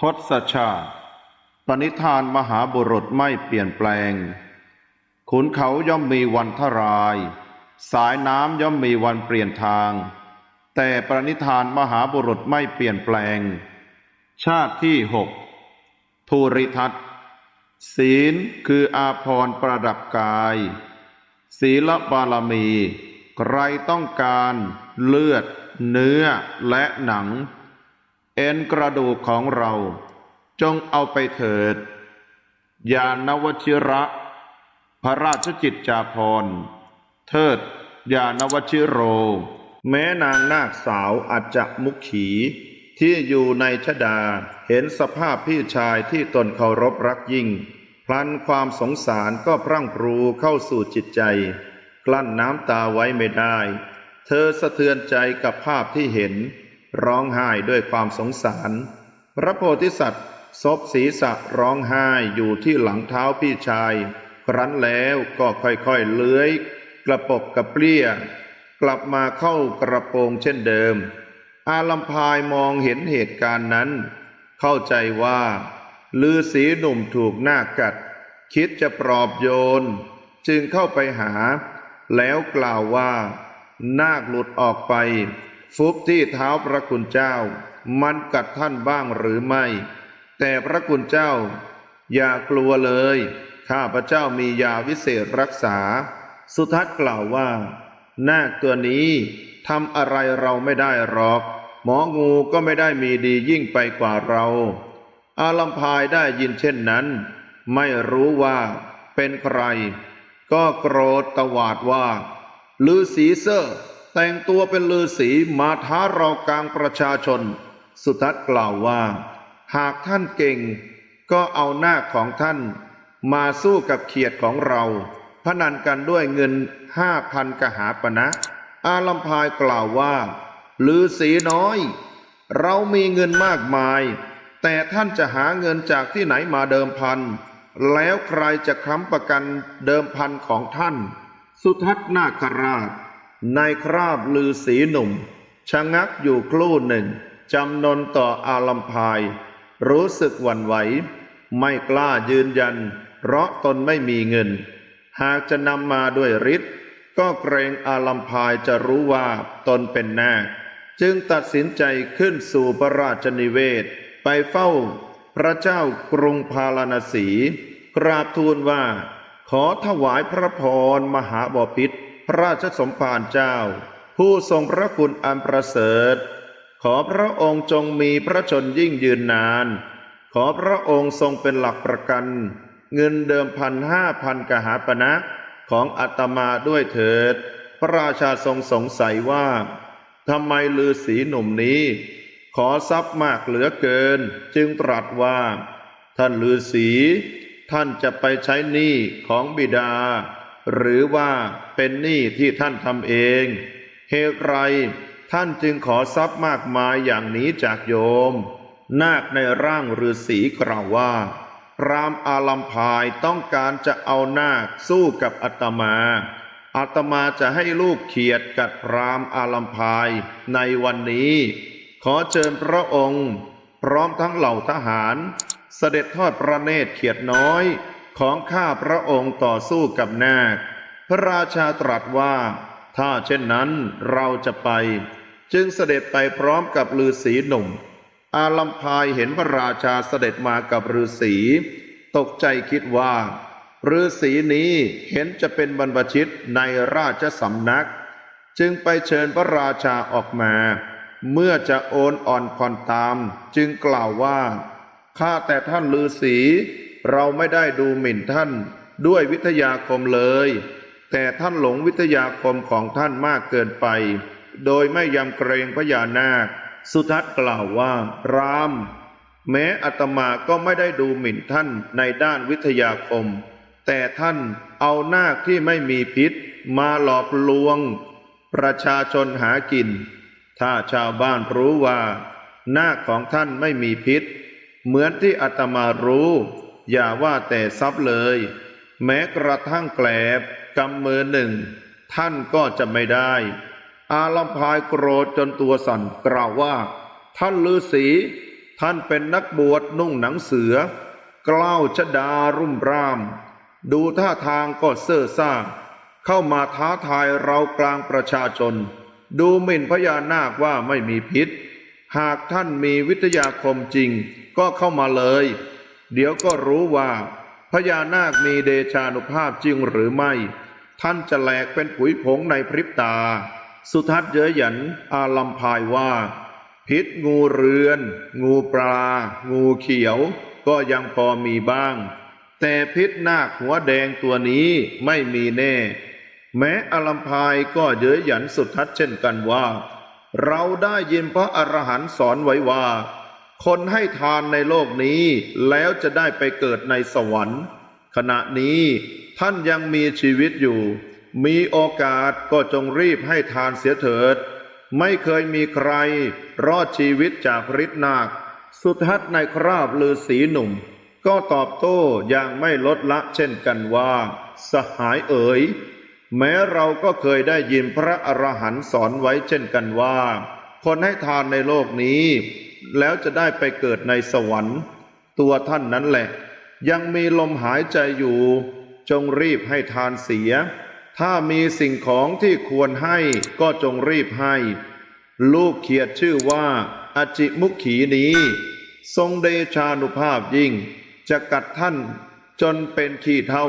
ทศชาติ ปณิธานมหาบุรุษไม่เปลี่ยนแปลง ขุนเขาย่อมมีวันทราย สายน้ำย่อมมีวันเปลี่ยนทาง แต่ปณิธานมหาบุรุษไม่เปลี่ยนแปลง ชาติที่หกภูริทัตศีลคืออาภรณ์ประดับกาย ศีลบารมี ใครต้องการเลือด เนื้อและหนัง เอ็นกระดูกของเรา จงเอาไปเถิด ยานวชิระ พระราชจิตจาภรเทิด ยานวชิโร แม้นางนาคสาวอาจจะมุขขี ที่อยู่ในชดาเห็นสภาพพี่ชายที่ตนเคารพรักยิ่ง พลันความสงสารก็พรั่งพรูเข้าสู่จิตใจ กลั้นน้ำตาไว้ไม่ได้ เธอสะเทือนใจกับภาพที่เห็น ร้องไห้ด้วยความสงสาร พระโพธิสัตว์ซบศีรษะร้องไห้อยู่ที่หลังเท้าพี่ชาย ครั้นแล้วก็ค่อยๆเลื้อย กระปบกระเปรี้ย กลับมาเข้ากระโปรงเช่นเดิม อาลัมพายมองเห็นเหตุการณ์นั้น เข้าใจว่าลือสีหนุ่มถูกหน้ากัด คิดจะปลอบโยน จึงเข้าไปหา แล้วกล่าวว่า นาคหลุดออกไป ฟุบที่เท้าพระคุณเจ้า มันกัดท่านบ้างหรือไม่ แต่พระคุณเจ้า อย่ากลัวเลย ข้าพระเจ้ามียาวิเศษรักษา สุทัศน์กล่าวว่านาคตัวนี้ทำอะไรเราไม่ได้หรอก หมองูก็ไม่ได้มีดียิ่งไปกว่าเรา อาลัมพายได้ยินเช่นนั้น ไม่รู้ว่าเป็นใคร ก็โกรธตวาดว่าลือสีเซอร์ แต่งตัวเป็นลือสีมาท้าเรากลางประชาชน สุทัศน์กล่าวว่า หากท่านเก่ง ก็เอาหน้าของท่าน มาสู้กับเขียดของเรา พนันกันด้วยเงินห้าพันกหาปณะนะ อาลัมพายกล่าวว่าลือสีน้อย เรามีเงินมากมาย แต่ท่านจะหาเงินจากที่ไหนมาเดิมพัน แล้วใครจะค้ำประกันเดิมพันของท่าน สุทัศน์นาคราช ในคราบลือสีหนุ่ม ชะงักอยู่ครู่หนึ่ง จำนนต่ออาลัมพาย รู้สึกหวั่นไหว ไม่กล้ายืนยัน เพราะตนไม่มีเงิน หากจะนำมาด้วยฤทธิ์ก็เกรงอาลัมพายจะรู้ว่าตนเป็นนาคจึงตัดสินใจขึ้นสู่พระราชนิเวศ ไปเฝ้าพระเจ้ากรุงพาราณสี กราบทูลว่า ขอถวายพระพรมหาบพิตร พระราชสมภารเจ้า ผู้ทรงพระคุณอันประเสริฐ ขอพระองค์จงมีพระชนยิ่งยืนนาน ขอพระองค์ทรงเป็นหลักประกัน เงินเดิมพันห้าพันกหาปณะนะของอาตมาด้วยเถิด พระราชาทรงสงสัยว่าทำไมลือสีหนุ่มนี้ ขอทรัพย์มากเหลือเกิน จึงตรัสว่า ท่านลือสี ท่านจะไปใช้หนี้ของบิดา หรือว่าเป็นหนี้ที่ท่านทำเอง เหตุไรท่านจึงขอทรัพย์มากมายอย่างนี้จากโยม นาคในร่างฤาษีกล่าวว่า พรามอาลัมพายต้องการจะเอานาคสู้กับอาตมาอาตมาจะให้ลูกเขียดกัดพรามอาลัมพายในวันนี้ ขอเชิญพระองค์ พร้อมทั้งเหล่าทหาร เสด็จทอดพระเนตรเขียดน้อย ของข้าพระองค์ต่อสู้กับนาค พระราชาตรัสว่า ถ้าเช่นนั้นเราจะไป จึงเสด็จไปพร้อมกับฤาษีหนุ่ม อาลัมพายเห็นพระราชาเสด็จมากับฤาษีตกใจคิดว่าฤาษีนี้เห็นจะเป็นบรรพชิตในราชสำนัก จึงไปเชิญพระราชาออกมา เมื่อจะโอนอ่อนผ่อนตาม จึงกล่าวว่า ข้าแต่ท่านฤาษี เราไม่ได้ดูหมิ่นท่านด้วยวิทยาคมเลย แต่ท่านหลงวิทยาคมของท่านมากเกินไป โดยไม่ยำเกรงพญานาค สุทัศน์กล่าวว่า ราม แม้อาตมาก็ไม่ได้ดูหมิ่นท่านในด้านวิทยาคม แต่ท่านเอานาคที่ไม่มีพิษ มาหลอกลวง ประชาชนหากิน ถ้าชาวบ้านรู้ว่า นาคของท่านไม่มีพิษ เหมือนที่อาตมารู้ อย่าว่าแต่ทรัพย์เลย แม้กระทั่งแกลบกำมือหนึ่ง ท่านก็จะไม่ได้ อาลัมพายโกรธจนตัวสั่นกล่าวว่า ท่านฤาษีท่านเป็นนักบวชนุ่งหนังเสือกล้าวชดารุ่มร่าม ดูท่าทางก็เซ่อซ่า เข้ามาท้าทายเรากลางประชาชน ดูหมิ่นพญานาคว่าไม่มีพิษ หากท่านมีวิทยาคมจริงก็เข้ามาเลย เดี๋ยวก็รู้ว่าพญานาคมีเดชานุภาพจริงหรือไม่ ท่านจะแหลกเป็นผุยผงในพริบตา สุทัศน์เย้ยหยันอาลัมพายว่า พิษงูเรือน งูปลา งูเขียว ก็ยังพอมีบ้าง แต่พิษนาคหัวแดงตัวนี้ไม่มีแน่ แม้อลัมพายก็เย้ยหยันสุทัศน์เช่นกันว่า เราได้ยินพระอรหันต์สอนไว้ว่า คนให้ทานในโลกนี้แล้วจะได้ไปเกิดในสวรรค์ ขณะนี้ท่านยังมีชีวิตอยู่ มีโอกาสก็จงรีบให้ทานเสียเถิด ไม่เคยมีใครรอดชีวิตจากฤทธินาค สุทัศในคราบลือสีหนุ่ม ก็ตอบโต้อย่างไม่ลดละเช่นกันว่า สหายเอ๋ย แม้เราก็เคยได้ยินพระอรหันต์สอนไว้เช่นกันว่า คนให้ทานในโลกนี้ แล้วจะได้ไปเกิดในสวรรค์ ตัวท่านนั้นแหละ ยังมีลมหายใจอยู่ จงรีบให้ทานเสีย ถ้ามีสิ่งของที่ควรให้ก็จงรีบให้ ลูกเขียดชื่อว่าอจิมุขขีนี้ ทรงเดชานุภาพยิ่ง จะกัดท่านจนเป็นขี้เท่า